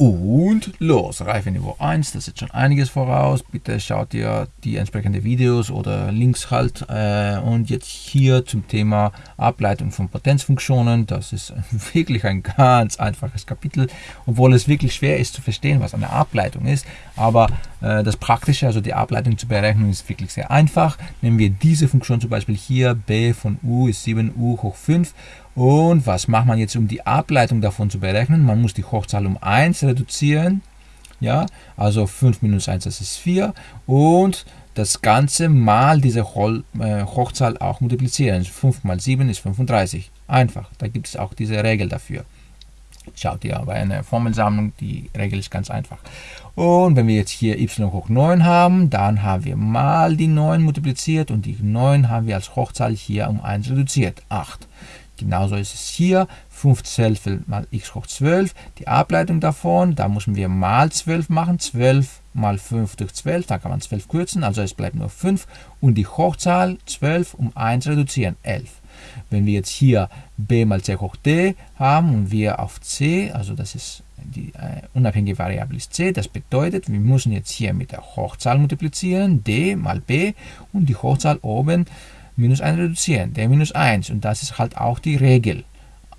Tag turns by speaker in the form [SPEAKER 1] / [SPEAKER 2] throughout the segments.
[SPEAKER 1] Und los, Reife Niveau 1, das ist schon einiges voraus. Bitte schaut ihr die entsprechenden Videos oder Links halt. Äh, und jetzt hier zum Thema Ableitung von Potenzfunktionen. Das ist wirklich ein ganz einfaches Kapitel, obwohl es wirklich schwer ist zu verstehen, was eine Ableitung ist. Aber äh, das Praktische, also die Ableitung zu berechnen, ist wirklich sehr einfach. Nehmen wir diese Funktion zum Beispiel hier, b von u ist 7u hoch 5 und was macht man jetzt, um die Ableitung davon zu berechnen? Man muss die Hochzahl um 1 reduzieren. Ja, also 5 minus 1, das ist 4. Und das Ganze mal diese äh, Hochzahl auch multiplizieren. 5 mal 7 ist 35. Einfach. Da gibt es auch diese Regel dafür. Schaut ihr bei einer Formelsammlung, die Regel ist ganz einfach. Und wenn wir jetzt hier y hoch 9 haben, dann haben wir mal die 9 multipliziert und die 9 haben wir als Hochzahl hier um 1 reduziert, 8. Genauso ist es hier, 5 Zwölftel mal x hoch 12, die Ableitung davon, da müssen wir mal 12 machen, 12 mal 5 durch 12, da kann man 12 kürzen, also es bleibt nur 5 und die Hochzahl 12 um 1 reduzieren, 11. Wenn wir jetzt hier b mal c hoch d haben und wir auf c, also das ist die äh, unabhängige Variable ist c, das bedeutet, wir müssen jetzt hier mit der Hochzahl multiplizieren, d mal b. Und die Hochzahl oben minus 1 reduzieren, der minus 1. Und das ist halt auch die Regel.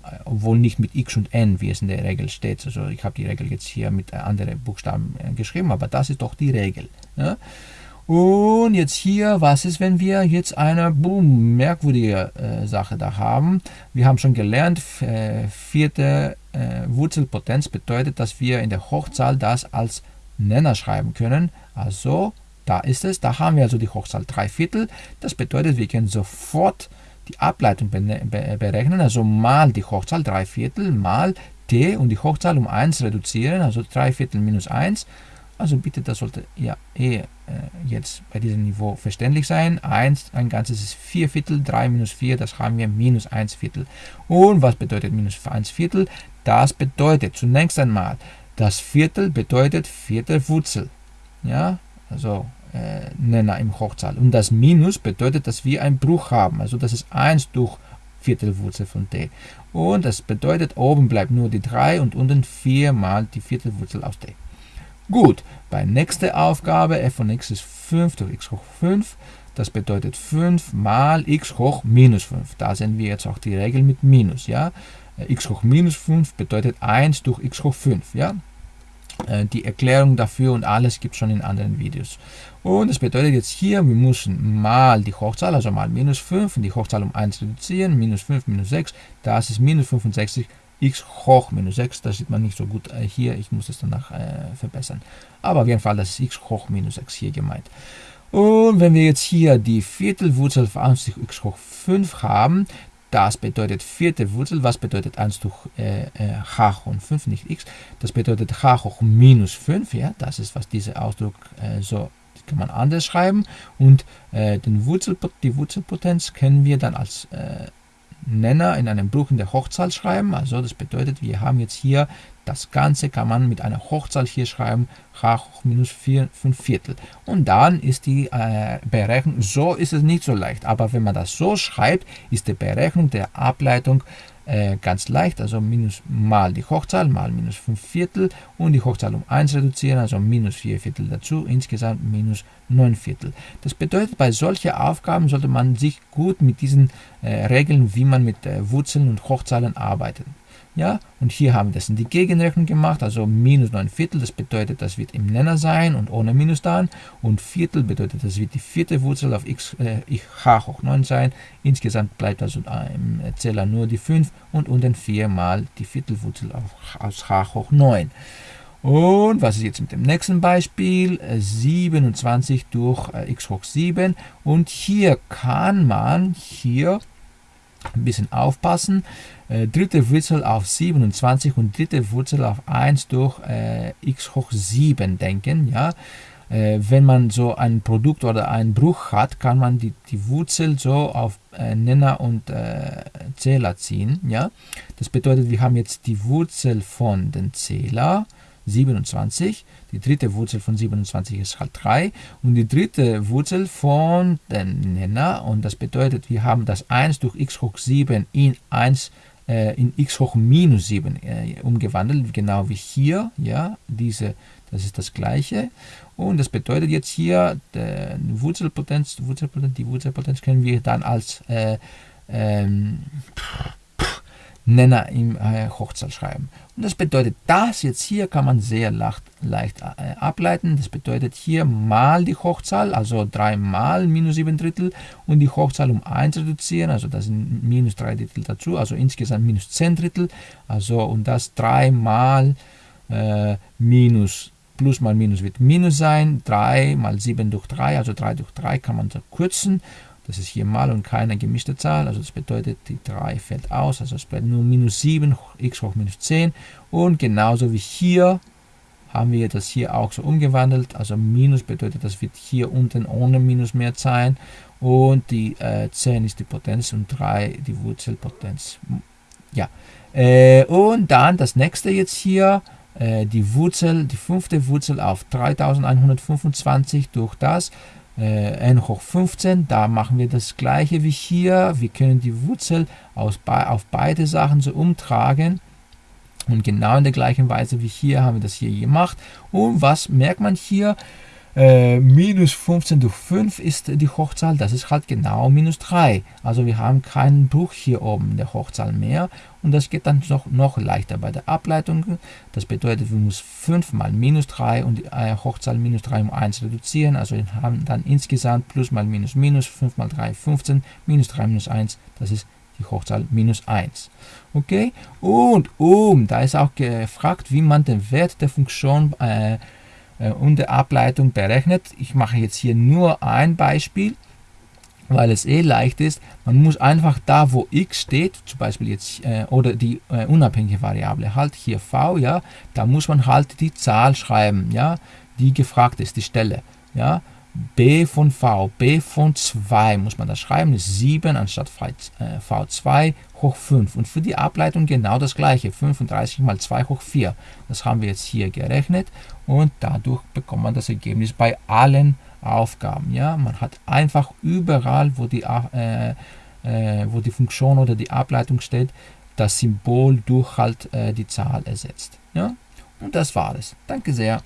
[SPEAKER 1] Äh, obwohl nicht mit x und n, wie es in der Regel steht. Also ich habe die Regel jetzt hier mit anderen Buchstaben äh, geschrieben, aber das ist doch die Regel. Ja? Und jetzt hier, was ist, wenn wir jetzt eine boom, merkwürdige äh, Sache da haben? Wir haben schon gelernt, äh, vierte äh, Wurzelpotenz bedeutet, dass wir in der Hochzahl das als Nenner schreiben können. Also da ist es, da haben wir also die Hochzahl 3 Viertel. Das bedeutet, wir können sofort die Ableitung berechnen, also mal die Hochzahl 3 Viertel mal t und die Hochzahl um 1 reduzieren, also 3 Viertel minus 1. Also bitte, das sollte ja eh äh, jetzt bei diesem Niveau verständlich sein. 1, ein ganzes ist 4 Viertel, 3 minus 4, das haben wir minus 1 Viertel. Und was bedeutet minus 1 Viertel? Das bedeutet zunächst einmal, das Viertel bedeutet vierte Wurzel. Ja, also Nenner im Hochzahl. Und das Minus bedeutet, dass wir einen Bruch haben. Also das ist 1 durch Viertelwurzel von d. Und das bedeutet, oben bleibt nur die 3 und unten 4 mal die Viertelwurzel aus d. Gut, bei nächster Aufgabe, f von x ist 5 durch x hoch 5. Das bedeutet 5 mal x hoch minus 5. Da sehen wir jetzt auch die Regel mit Minus. Ja? Äh, x hoch minus 5 bedeutet 1 durch x hoch 5. Ja? Äh, die Erklärung dafür und alles gibt es schon in anderen Videos. Und das bedeutet jetzt hier, wir müssen mal die Hochzahl, also mal minus 5, und die Hochzahl um 1 reduzieren, minus 5, minus 6, das ist minus 65, x hoch minus 6, das sieht man nicht so gut äh, hier, ich muss es danach äh, verbessern. Aber auf jeden Fall, das ist x hoch minus 6 hier gemeint. Und wenn wir jetzt hier die Viertelwurzel von x hoch 5 haben, das bedeutet vierte Wurzel. Was bedeutet 1 durch äh, äh, h hoch 5, nicht x? Das bedeutet h hoch minus 5. Ja? Das ist, was dieser Ausdruck äh, so kann man anders schreiben. Und äh, den Wurzel, die Wurzelpotenz können wir dann als äh, Nenner in einem Bruch in der Hochzahl schreiben. Also das bedeutet, wir haben jetzt hier das Ganze kann man mit einer Hochzahl hier schreiben, h hoch minus 4, 5 Viertel. Und dann ist die äh, Berechnung, so ist es nicht so leicht, aber wenn man das so schreibt, ist die Berechnung der Ableitung äh, ganz leicht, also minus mal die Hochzahl, mal minus 5 Viertel und die Hochzahl um 1 reduzieren, also minus 4 Viertel dazu, insgesamt minus 9 Viertel. Das bedeutet, bei solchen Aufgaben sollte man sich gut mit diesen äh, Regeln, wie man mit äh, Wurzeln und Hochzahlen arbeitet. Ja, und hier haben wir das in die Gegenrechnung gemacht, also minus 9 Viertel, das bedeutet, das wird im Nenner sein und ohne Minus dann. Und Viertel bedeutet, das wird die vierte Wurzel auf x, äh, h hoch 9 sein. Insgesamt bleibt also im Zähler nur die 5 und unten 4 mal die Viertelwurzel auf, aus h hoch 9. Und was ist jetzt mit dem nächsten Beispiel? 27 durch äh, x hoch 7. Und hier kann man hier ein bisschen aufpassen. Äh, dritte Wurzel auf 27 und dritte Wurzel auf 1 durch äh, x hoch 7 denken. Ja? Äh, wenn man so ein Produkt oder einen Bruch hat, kann man die, die Wurzel so auf äh, Nenner und äh, Zähler ziehen. Ja? Das bedeutet, wir haben jetzt die Wurzel von den Zähler 27. Die dritte Wurzel von 27 ist halt 3. Und die dritte Wurzel von den Nenner, und das bedeutet, wir haben das 1 durch x hoch 7 in 1 äh, in x hoch minus 7 äh, umgewandelt, genau wie hier. Ja, diese, das ist das gleiche. Und das bedeutet jetzt hier, die Wurzelpotenz, Wurzelpotenz, die Wurzelpotenz können wir dann als äh, ähm, Nenner im äh, Hochzahl schreiben. Und das bedeutet, das jetzt hier kann man sehr leicht, äh, ableiten. Das bedeutet hier mal die Hochzahl, also 3 mal minus 7 Drittel und die Hochzahl um 1 reduzieren, also das sind minus 3 Drittel dazu, also insgesamt minus 10 Drittel. Also und das 3 mal äh, minus plus mal minus wird minus sein, 3 mal 7 durch 3, also 3 durch 3 kann man kürzen das ist hier mal und keine gemischte Zahl, also das bedeutet, die 3 fällt aus, also es bleibt nur minus 7, x hoch minus 10. Und genauso wie hier haben wir das hier auch so umgewandelt, also minus bedeutet, das wird hier unten ohne minus mehr sein. Und die äh, 10 ist die Potenz und 3 die Wurzelpotenz. Ja, äh, und dann das nächste jetzt hier, äh, die Wurzel, die fünfte Wurzel auf 3125 durch das n hoch 15, da machen wir das gleiche wie hier. Wir können die Wurzel aus, auf beide Sachen so umtragen. Und genau in der gleichen Weise wie hier haben wir das hier gemacht. Und was merkt man hier? Äh, minus 15 durch 5 ist die Hochzahl, das ist halt genau minus 3. Also wir haben keinen Bruch hier oben der Hochzahl mehr und das geht dann noch, noch leichter bei der Ableitung. Das bedeutet, wir müssen 5 mal minus 3 und die äh, Hochzahl minus 3 um 1 reduzieren. Also wir haben dann insgesamt plus mal minus minus 5 mal 3 15, minus 3 minus 1, das ist die Hochzahl minus 1. Okay, und um, da ist auch gefragt, wie man den Wert der Funktion äh, und der Ableitung berechnet. Ich mache jetzt hier nur ein Beispiel, weil es eh leicht ist. Man muss einfach da, wo x steht, zum Beispiel jetzt, äh, oder die äh, unabhängige Variable, halt hier v, ja, da muss man halt die Zahl schreiben, ja, die gefragt ist, die Stelle, ja. B von v, b von 2 muss man da schreiben, ist 7 anstatt v2 äh, hoch 5. Und für die Ableitung genau das gleiche, 35 mal 2 hoch 4. Das haben wir jetzt hier gerechnet und dadurch bekommt man das Ergebnis bei allen Aufgaben. Ja? Man hat einfach überall, wo die, äh, äh, wo die Funktion oder die Ableitung steht, das Symbol durch halt äh, die Zahl ersetzt. Ja? Und das war es. Danke sehr.